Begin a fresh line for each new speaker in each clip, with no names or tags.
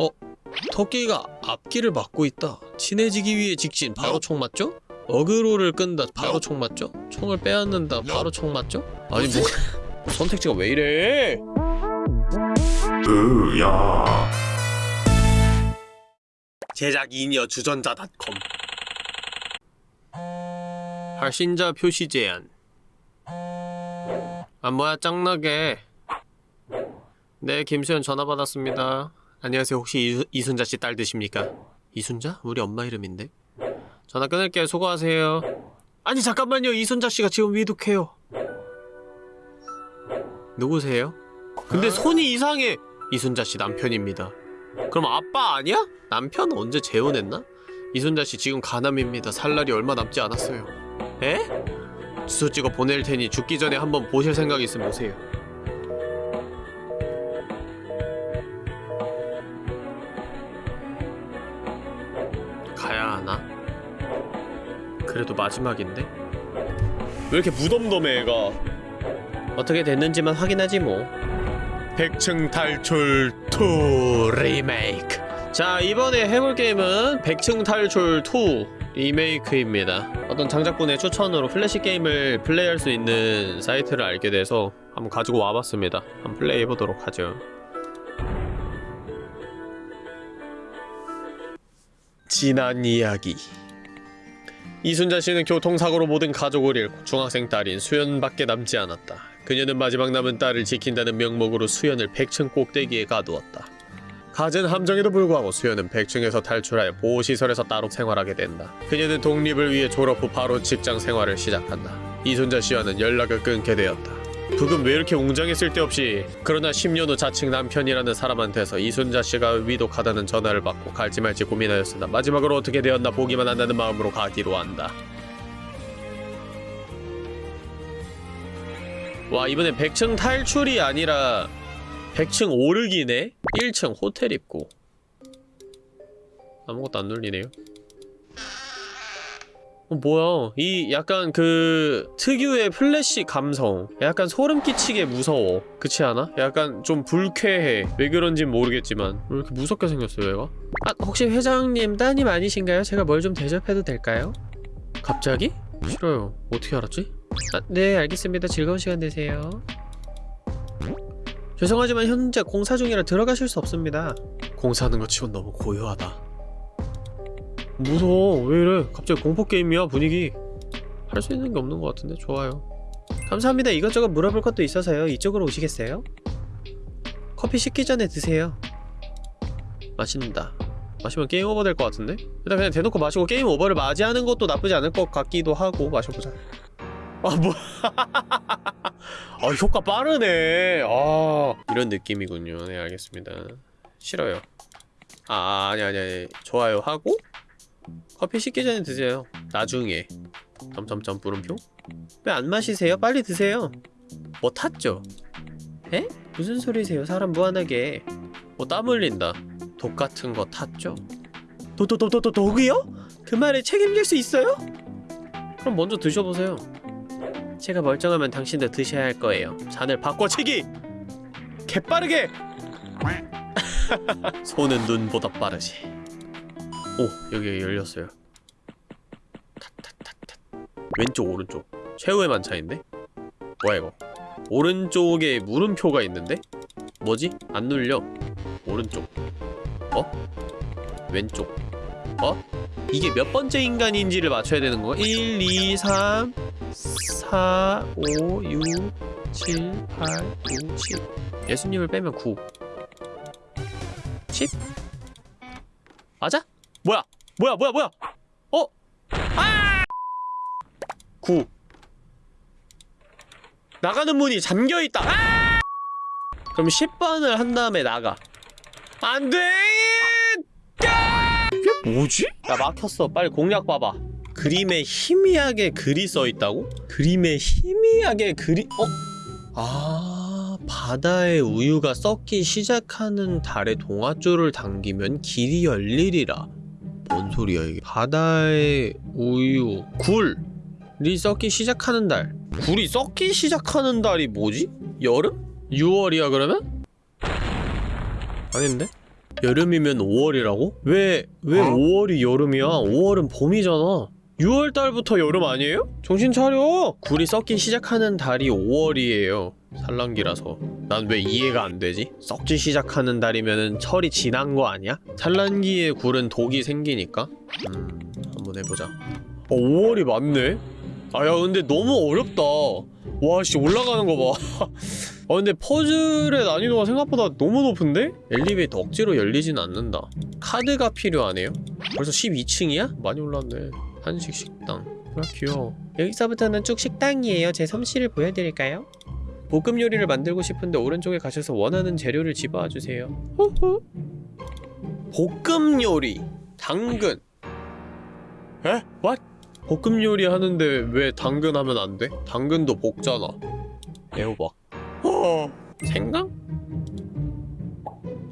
어? 토끼가 앞길을 막고 있다. 친해지기 위해 직진. 바로 총 맞죠? 어그로를 끈다. 바로 총 맞죠? 총을 빼앗는다. 바로 총 맞죠? 아니 뭐 선택지가 왜 이래?
으야
제작 인여 주전자닷컴 발신자 표시 제한 아 뭐야 짱나게 네 김수현 전화 받았습니다 안녕하세요 혹시 이수, 이순자 씨 딸 되십니까? 이순자? 우리 엄마 이름인데 전화 끊을게요 수고하세요 아니 잠깐만요 이순자 씨가 지금 위독해요 누구세요? 근데 손이 이상해 이순자 씨 남편입니다 그럼 아빠 아니야? 남편 언제 재혼했나? 이순자 씨 지금 가남입니다. 살 날이 얼마 남지 않았어요. 에? 주소 찍어 보낼 테니 죽기 전에 한번 보실 생각 있으면 오세요. 가야 하나? 그래도 마지막인데? 왜 이렇게 무덤덤해 애가? 어떻게 됐는지만 확인하지 뭐. 백층 탈출 2 리메이크. 자 이번에 해볼 게임은 백층 탈출 2 리메이크입니다. 어떤 장작분의 추천으로 플래시 게임을 플레이할 수 있는 사이트를 알게 돼서 한번 가지고 와봤습니다. 한번 플레이해보도록 하죠 지난 이야기 이순자 씨는 교통사고로 모든 가족을 잃고 중학생 딸인 수연밖에 남지 않았다. 그녀는 마지막 남은 딸을 지킨다는 명목으로 수연을 백층 꼭대기에 가두었다. 갖은 함정에도 불구하고 수연은 백층에서 탈출하여 보호시설에서 따로 생활하게 된다. 그녀는 독립을 위해 졸업 후 바로 직장 생활을 시작한다. 이순자 씨와는 연락을 끊게 되었다. 부금 왜 이렇게 웅장해 쓸데없이 그러나 10년 후 자칭 남편이라는 사람한테서 이순자 씨가 위독하다는 전화를 받고 갈지 말지 고민하였으나 마지막으로 어떻게 되었나 보기만 한다는 마음으로 가기로 한다. 와 이번엔 100층 탈출이 아니라 100층 오르기네? 1층 호텔 입구 아무것도 안 눌리네요 어, 뭐야 이 약간 그 특유의 플래시 감성 약간 소름 끼치게 무서워 그렇지 않아? 약간 좀 불쾌해 왜 그런진 모르겠지만 왜 이렇게 무섭게 생겼어요 얘가? 아 혹시 회장님 따님 아니신가요? 제가 뭘 좀 대접해도 될까요? 갑자기? 싫어요 어떻게 알았지? 아, 네 알겠습니다 즐거운 시간 되세요 죄송하지만 현재 공사 중이라 들어가실 수 없습니다 공사하는 거 치곤 너무 고요하다 무서워. 왜 이래? 갑자기 공포게임이야 분위기. 할 수 있는 게 없는 것 같은데 좋아요. 감사합니다. 이것저것 물어볼 것도 있어서요. 이쪽으로 오시겠어요? 커피 식기 전에 드세요. 마신다. 마시면 게임 오버 될 것 같은데? 일단 그냥 대놓고 마시고 게임 오버를 맞이하는 것도 나쁘지 않을 것 같기도 하고 마셔보자. 아 뭐... 아 효과 빠르네. 아 이런 느낌이군요. 네 알겠습니다. 싫어요. 아 아니 아니 아니. 좋아요 하고 커피 식기 전에 드세요 나중에 점점점 물음표? 왜 안 마시세요? 빨리 드세요 뭐 탔죠? 에? 무슨 소리세요 사람 무한하게 뭐 땀 흘린다 독 같은 거 탔죠? 도 도 도 도 도 독이요? 그 말에 책임질 수 있어요? 그럼 먼저 드셔보세요 제가 멀쩡하면 당신도 드셔야 할 거예요 잔을 바꿔치기! 개빠르게! 손은 눈보다 빠르지 오 여기 열렸어요 탓탓탓탓 왼쪽 오른쪽 최후의 만차인데? 뭐야 이거 오른쪽에 물음표가 있는데? 뭐지? 안 눌려 오른쪽 어? 왼쪽 어? 이게 몇 번째 인간인지를 맞춰야 되는 거 1, 2, 3 4, 5, 6 7, 8, 9, 10 예수님을 빼면 9 10? 맞아? 뭐야? 뭐야 뭐야 뭐야? 어? 아! 9 나가는 문이 잠겨있다 아! 그럼 10번을 한 다음에 나가 안돼! 이게 뭐지? 야 막혔어 빨리 공략 봐봐 그림에 희미하게 글이 써있다고? 그림에 희미하게 글이.. 어? 아... 바다의 우유가 썩기 시작하는 달의 동아줄을 당기면 길이 열리리라 뭔 소리야 이게 바다의 우유 굴이 썩기 시작하는 달 굴이 썩기 시작하는 달이 뭐지? 여름? 6월이야 그러면? 아닌데? 여름이면 5월이라고? 왜, 왜
어?
5월이 여름이야? 5월은 봄이잖아. 6월 달부터 여름 아니에요? 정신 차려! 굴이 썩기 시작하는 달이 5월이에요. 산란기라서. 난 왜 이해가 안 되지? 썩기 시작하는 달이면은 철이 지난 거 아니야? 산란기에 굴은 독이 생기니까? 음, 한번 해보자. 어, 5월이 맞네? 아, 야, 근데 너무 어렵다. 와, 씨, 올라가는 거 봐. 아, 근데 퍼즐의 난이도가 생각보다 너무 높은데? 엘리베이터 억지로 열리진 않는다. 카드가 필요하네요? 벌써 12층이야? 많이 올랐네. 한식 식당. 아, 귀여워. 여기서부터는 쭉 식당이에요. 제 솜씨를 보여드릴까요? 볶음 요리를 만들고 싶은데 오른쪽에 가셔서 원하는 재료를 집어와주세요. 호호. 볶음 요리. 당근. 에? What? 볶음 요리 하는데 왜 당근 하면 안 돼? 당근도 볶잖아. 애호박. 어. 생강?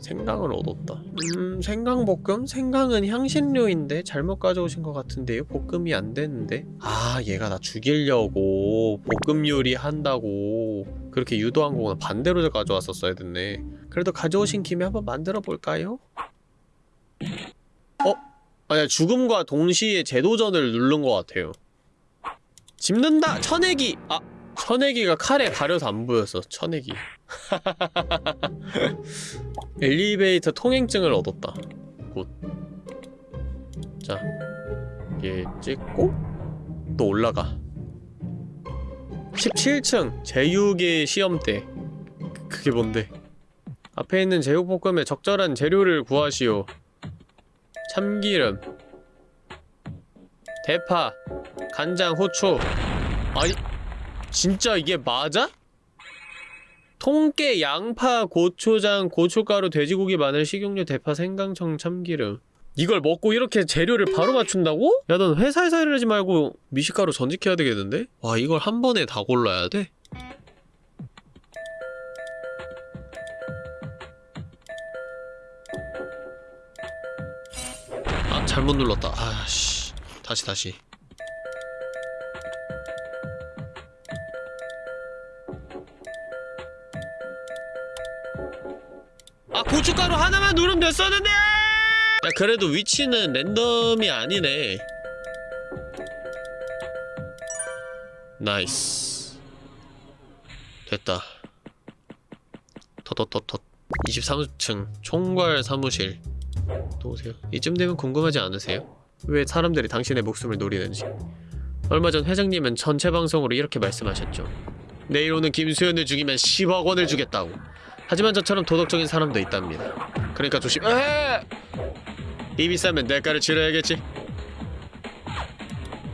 생강을 얻었다. 음, 생강볶음? 생강은 향신료인데 잘못 가져오신 것 같은데요? 볶음이 안 되는데? 아, 얘가 나 죽이려고 볶음 요리 한다고 그렇게 유도한 거구나. 반대로 가져왔었어야 됐네. 그래도 가져오신 김에 한번 만들어 볼까요? 어? 아니야, 죽음과 동시에 재도전을 누른 것 같아요. 집는다! 천내기! 아! 천내기가 칼에 가려서 안 보였어, 천내기. 엘리베이터 통행증을 얻었다. good. 자, 얘 찍고 또 올라가. 17층 제육의 시험대. 그- 그게 뭔데? 앞에 있는 제육볶음에 적절한 재료를 구하시오. 참기름, 대파, 간장, 후추. 아니, 진짜 이게 맞아? 통깨, 양파, 고추장, 고춧가루, 돼지고기, 마늘, 식용유, 대파, 생강청, 참기름 이걸 먹고 이렇게 재료를 바로 맞춘다고? 야 넌 회사에서 일하지 말고 미식가루 전직해야 되겠는데? 와 이걸 한 번에 다 골라야 돼? 아 잘못 눌렀다 아씨 다시 다시 아 고춧가루 하나만 누르면 됐었는데! 야 그래도 위치는 랜덤이 아니네. nice. 됐다. 덧덧덧덧. 23층 총괄 사무실. 또 오세요. 이쯤 되면 궁금하지 않으세요? 왜 사람들이 당신의 목숨을 노리는지. 얼마 전 회장님은 전체 방송으로 이렇게 말씀하셨죠. 내일 오는 김수현을 죽이면 10억 원을 주겠다고. 하지만 저처럼 도덕적인 사람도 있답니다. 그러니까 조심. 에! 이 비싸면 대가를 치러야겠지.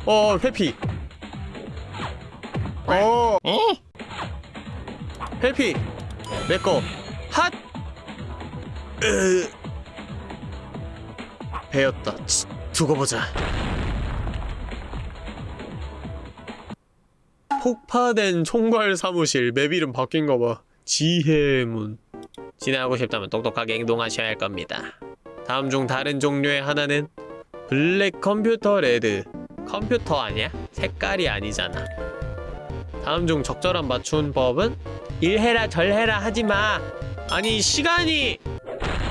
어, 회피. 어. 어? 회피. 내꺼. 핫. 으. 배였다. 치, 두고 보자. 폭파된 총괄 사무실 map 이름 바뀐 거 봐. 지혜문 진행하고 싶다면 똑똑하게 행동하셔야 할 겁니다. 다음 중 다른 종류의 하나는 black 컴퓨터 red 컴퓨터 아니야? 색깔이 아니잖아. 다음 중 적절한 맞춘 법은 일해라 절해라 하지마. 아니 시간이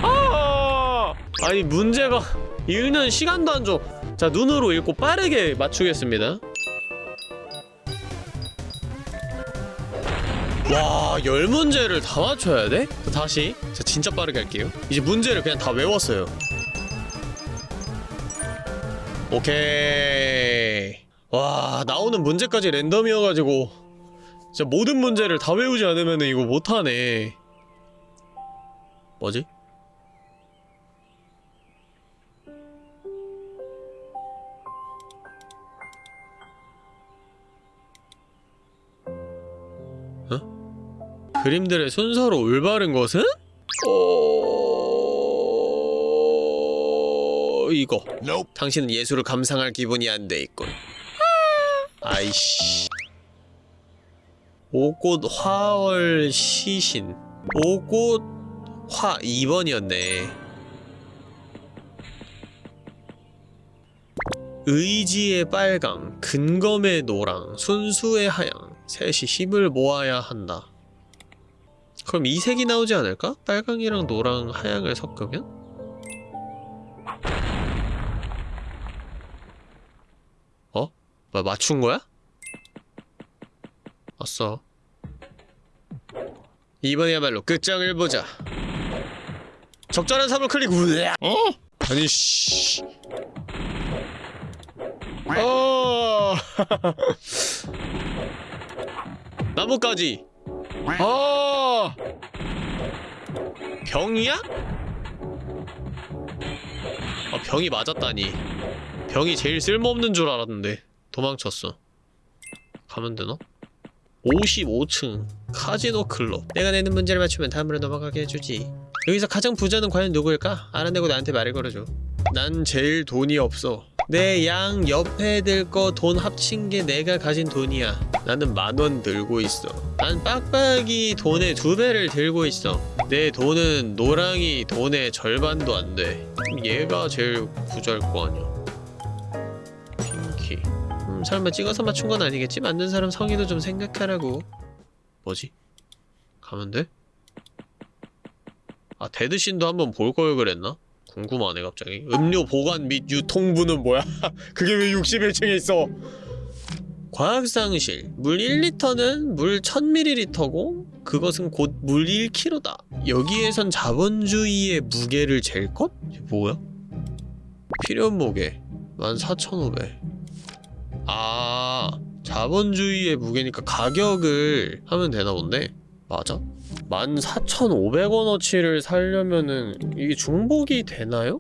아 아니 문제가 읽는 시간도 안 줘. 자 눈으로 읽고 빠르게 맞추겠습니다. 와, 열 문제를 다 맞춰야 돼? 다시. 자, 진짜 빠르게 할게요. 이제 문제를 그냥 다 외웠어요. 오케이. 와, 나오는 문제까지 랜덤이어가지고 진짜 모든 문제를 다 외우지 않으면 이거 못하네. 뭐지? 그림들의 순서로 올바른 것은? 어... 이거. 당신은 예술을 감상할 기분이 안 돼 있군. 아이씨. 오꽃 화월 시신. 오꽃 화 2번이었네. 의지의 빨강, 근검의 노랑, 순수의 하양. 셋이 힘을 모아야 한다. 그럼 이 색이 나오지 않을까? 빨강이랑 노랑, 하양을 섞으면? 어? 뭐 맞춘 거야? 왔어 이번이야말로 끝장을 보자. 적절한 사물 클릭, 우야! 어? 아니, 씨. 어! 나뭇가지! 어. 병이야? 아 병이 맞았다니. 병이 제일 쓸모없는 줄 알았는데 도망쳤어. 가면 되나? 55층 카지노 클럽 내가 내는 문제를 맞추면 다음으로 넘어가게 해주지 여기서 가장 부자는 과연 누구일까? 알아내고 나한테 말을 걸어줘 난 제일 돈이 없어 내 양 옆에 들 거 돈 합친 게 내가 가진 돈이야 나는 만 원 들고 있어 난 빡빡이 돈의 두 배를 들고 있어 내 돈은 노랑이 돈의 절반도 안돼 얘가 제일 부자일 거 아니야 핑키 음, 설마 찍어서 맞춘 건 아니겠지? 만든 사람 성의도 좀 생각하라고 뭐지? 가면 돼? 아 데드신도 한번 볼 걸 그랬나? 궁금하네 갑자기 음료 보관 및 유통부는 뭐야? 그게 왜 61층에 있어? 과학상실 물 1리터는 물 1000ml고 그것은 곧 물 1kg다 여기에선 자본주의의 무게를 잴 것? 뭐야? 필연 무게 14,500 아 자본주의의 무게니까 가격을 하면 되나 본데 맞아? 14,500원어치를 살려면은 이게 중복이 되나요?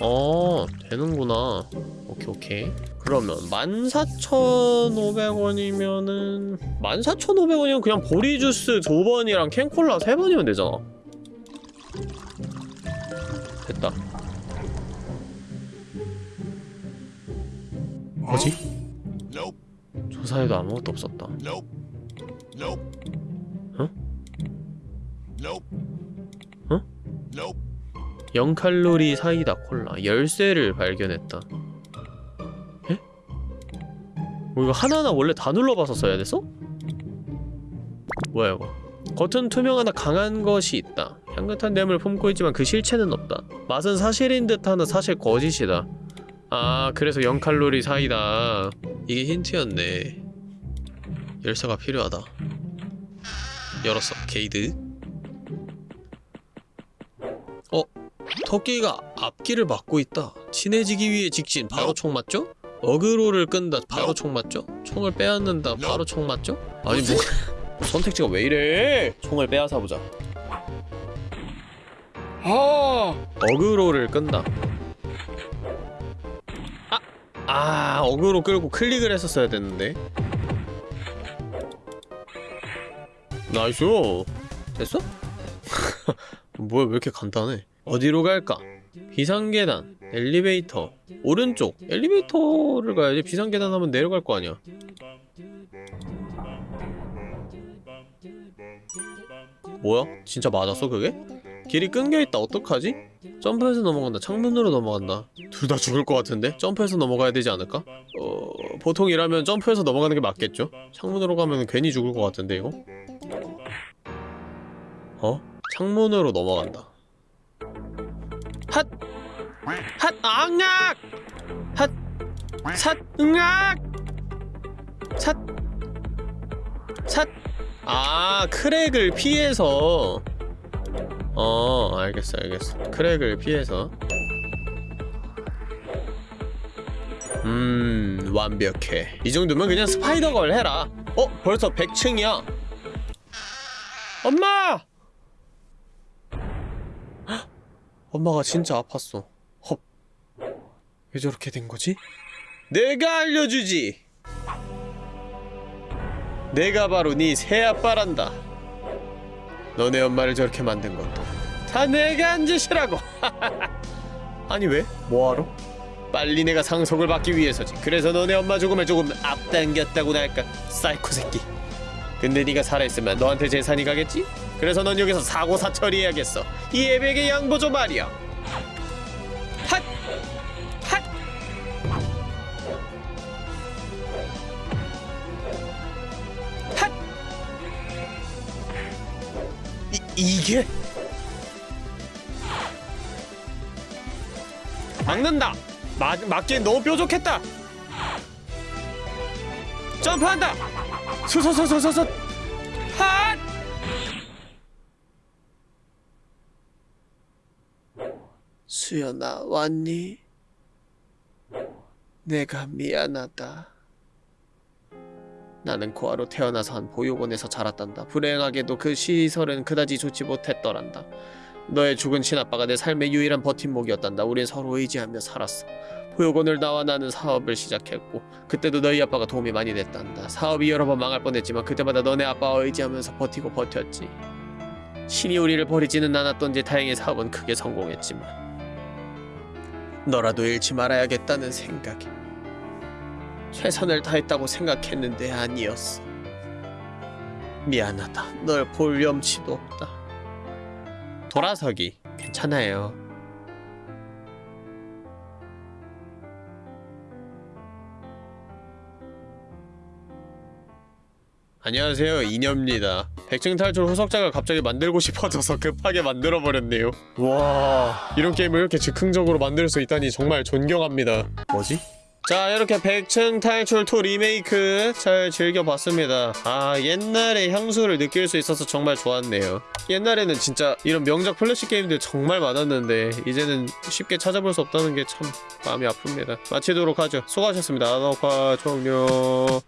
어 되는구나. 오케이 오케이. 그러면 14,500원이면은 14,500원이면 그냥 보리주스 두 번이랑 캔콜라 세 번이면 되잖아. 됐다. 뭐지? 조사에도 아무것도 없었다 Huh?
Nope.
0칼로리 사이다 콜라. 열쇠를 발견했다. 에? 뭐 이거 하나하나 원래 다 눌러봐서 써야 됐어? 뭐야 이거? 겉은 투명하나 강한 것이 있다. 향긋한 냄을 품고 있지만 그 실체는 없다. 맛은 사실인 듯하나 사실 거짓이다. 아 그래서 0칼로리 사이다. 이게 힌트였네. 열쇠가 필요하다 열었어 게이드 어? 토끼가 앞길을 막고 있다. 친해지기 위해 직진 바로 총 맞죠? 어그로를 끈다 바로 총 맞죠? 총을 빼앗는다 바로 총 맞죠? 아니 뭐 선택지가 왜 이래? 총을 빼앗아 보자. 아 어그로를 끈다. 아, 아 어그로 끌고 클릭을 했었어야 됐는데. nice. 됐어? 뭐야 왜 이렇게 간단해? 어디로 갈까? 비상계단, 엘리베이터, 오른쪽 엘리베이터를 가야지 비상계단 하면 내려갈 거 아니야 뭐야? 진짜 맞았어 그게? 길이 끊겨있다 어떡하지? 점프해서 넘어간다 창문으로 넘어간다 둘 다 죽을 것 같은데? 점프해서 넘어가야 되지 않을까? 어... 보통이라면 점프해서 넘어가는 게 맞겠죠? 창문으로 가면 괜히 죽을 것 같은데 이거? 어? 창문으로 넘어간다 핫! 핫! 앙악! 핫! 삿! 응악! 삿! 삿! 아 크랙을 피해서 어 알겠어 알겠어 크랙을 피해서 음 완벽해 이 정도면 그냥 스파이더걸 해라 어? 벌써 100층이야 엄마! 헉! 엄마가 진짜 아팠어 헙. 왜 저렇게 된 거지? 내가 알려주지! 내가 바로 네 새아빠란다 너네 엄마를 저렇게 만든 것도 다 내가 한 짓이라고 아니 왜? 뭐하러? 빨리 내가 상속을 받기 위해서지 그래서 너네 엄마 죽음을 조금 앞당겼다고나 할까 사이코 새끼 근데 네가 살아있으면 너한테 재산이 가겠지? 그래서 넌 여기서 사고사 처리해야겠어 이 애백의 양보 좀 말이야 핫! 핫! 핫! 이, 이게? 막는다! 막, 막기엔 너무 뾰족했다! 점프한다 소소소소소소 수연아 왔니? 내가 미안하다. 나는 고아로 태어나서 한 보육원에서 자랐단다. 불행하게도 그 시설은 그다지 좋지 못했더란다. 너의 죽은 친아빠가 내 삶의 유일한 버팀목이었단다. 우린 서로 의지하며 살았어. 보육원을 나와 나는 사업을 시작했고 그때도 너희 아빠가 도움이 많이 됐단다. 사업이 여러 번 망할 뻔했지만 그때마다 너네 아빠와 의지하면서 버티고 버텼지. 신이 우리를 버리지는 않았던지 다행히 사업은 크게 성공했지만 너라도 잃지 말아야겠다는 생각에 최선을 다했다고 생각했는데 아니었어. 미안하다. 널볼 염치도 없다. 돌아서기 괜찮아요. 안녕하세요. 이녀입니다. 백층 탈출 후속작을 갑자기 만들고 싶어져서 급하게 만들어버렸네요. 와. 이런 게임을 이렇게 즉흥적으로 만들 수 있다니 정말 존경합니다. 뭐지? 자 이렇게 백층 탈출 2 리메이크 잘 즐겨봤습니다. 아 옛날의 향수를 느낄 수 있어서 정말 좋았네요. 옛날에는 진짜 이런 명작 플래시 게임들 정말 많았는데 이제는 쉽게 찾아볼 수 없다는 게 참 마음이 아픕니다. 마치도록 하죠. 수고하셨습니다. 녹화 종료